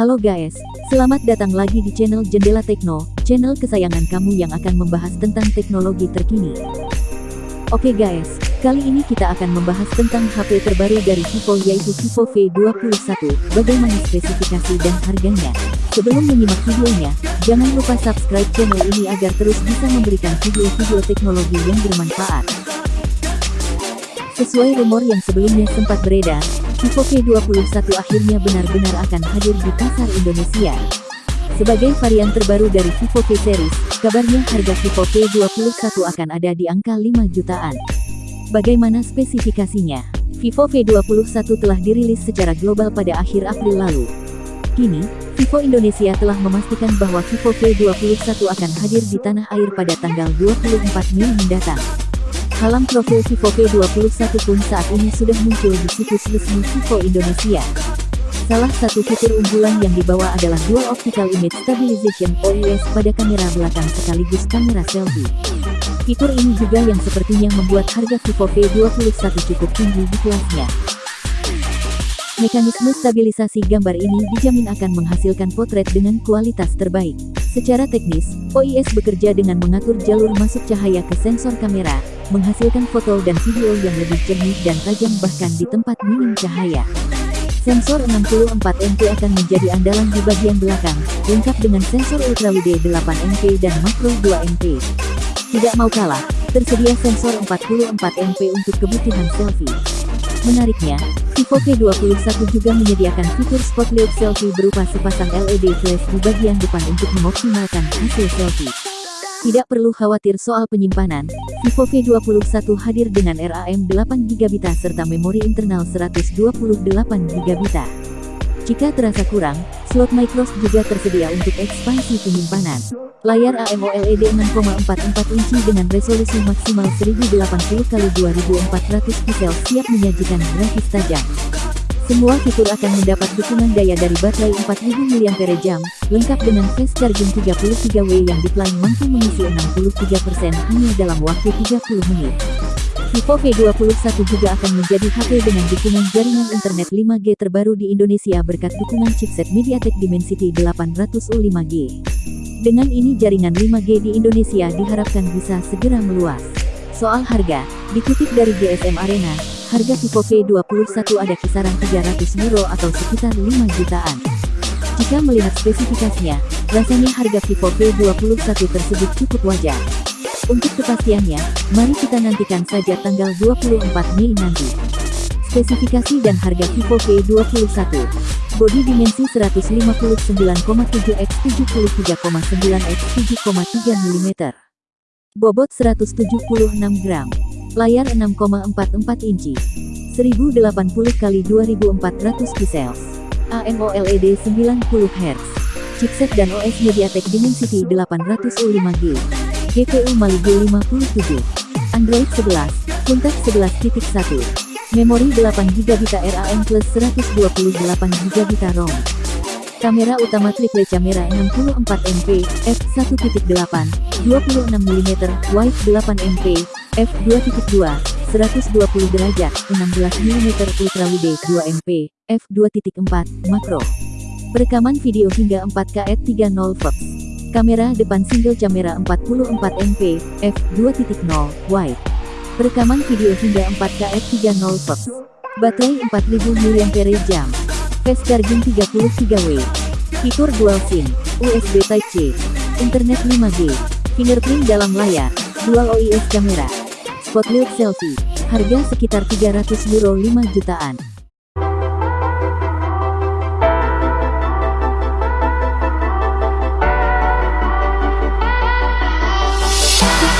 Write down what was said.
Halo guys, selamat datang lagi di channel Jendela Tekno, channel kesayangan kamu yang akan membahas tentang teknologi terkini. Oke guys, kali ini kita akan membahas tentang HP terbaru dari Vivo yaitu Vivo V21, bagaimana spesifikasi dan harganya. Sebelum menyimak videonya, jangan lupa subscribe channel ini agar terus bisa memberikan video-video teknologi yang bermanfaat. Sesuai rumor yang sebelumnya sempat beredar, Vivo V21 akhirnya benar-benar akan hadir di pasar Indonesia. Sebagai varian terbaru dari Vivo series, kabarnya harga Vivo V21 akan ada di angka 5 jutaan. Bagaimana spesifikasinya? Vivo V21 telah dirilis secara global pada akhir April lalu. Kini, Vivo Indonesia telah memastikan bahwa Vivo V21 akan hadir di tanah air pada tanggal 24 Mei mendatang. Halam profil Vivo V21 pun saat ini sudah muncul di situs resmi Vivo Indonesia. Salah satu fitur unggulan yang dibawa adalah Dual Optical Image Stabilization OIS pada kamera belakang sekaligus kamera selfie. Fitur ini juga yang sepertinya membuat harga Vivo V21 cukup tinggi di kelasnya. Mekanisme stabilisasi gambar ini dijamin akan menghasilkan potret dengan kualitas terbaik. Secara teknis, OIS bekerja dengan mengatur jalur masuk cahaya ke sensor kamera, menghasilkan foto dan video yang lebih jernih dan tajam bahkan di tempat minim cahaya. Sensor 64 MP akan menjadi andalan di bagian belakang, lengkap dengan sensor ultrawide 8 MP dan makro 2 MP. Tidak mau kalah, tersedia sensor 44 MP untuk kebutuhan selfie. Menariknya, Vivo V21 juga menyediakan fitur spotlight selfie berupa sepasang LED flash di bagian depan untuk mengoptimalkan hasil selfie. Tidak perlu khawatir soal penyimpanan, Vivo V21 hadir dengan RAM 8GB serta memori internal 128GB. Jika terasa kurang, slot microSD juga tersedia untuk ekspansi penyimpanan. Layar AMOLED 6,44 inci dengan resolusi maksimal 1080x2400 pixel siap menyajikan grafis tajam. Semua fitur akan mendapat dukungan daya dari baterai 4000 mAh, lengkap dengan fast charging 33W yang diklaim mampu mengisi 63% hanya dalam waktu 30 menit. Vivo V21 juga akan menjadi HP dengan dukungan jaringan internet 5G terbaru di Indonesia berkat dukungan chipset MediaTek Dimensity 800U5G. Dengan ini jaringan 5G di Indonesia diharapkan bisa segera meluas. Soal harga, dikutip dari GSM Arena, harga Vivo V21 ada kisaran 300 euro atau sekitar 5 jutaan. Jika melihat spesifikasinya, rasanya harga Vivo V21 tersebut cukup wajar. Untuk kepastiannya, mari kita nantikan saja tanggal 24 Mei nanti. Spesifikasi dan harga Vivo V21 Bodi dimensi 159,7 x 73,9 x 7,3 mm Bobot 176 gram Layar 6,44 inci. 1080 x 2400 pixels. AMOLED 90 Hz. Chipset dan OS MediaTek Dimensity 800U5G. GPU Mali G57. Android 11. Kontak 11.1. Memori 8GB RAM plus 128GB ROM. Kamera utama triple kamera 64 MP, f1.8, 26mm, wide 8MP, f2.2, 120 derajat, 16mm ultrawide 2MP, f2.4, makro. Perekaman video hingga 4K at 30 Fox. Kamera depan single kamera 44 MP, f2.0, wide. Perekaman video hingga 4K at 30 Fox. Baterai 4000 mAh. Fast charging 33W. Fitur dual SIM, USB Type-C, Internet 5G, fingerprint dalam layar, dual OIS kamera, spotlight selfie, harga sekitar 300 euro 5 jutaan.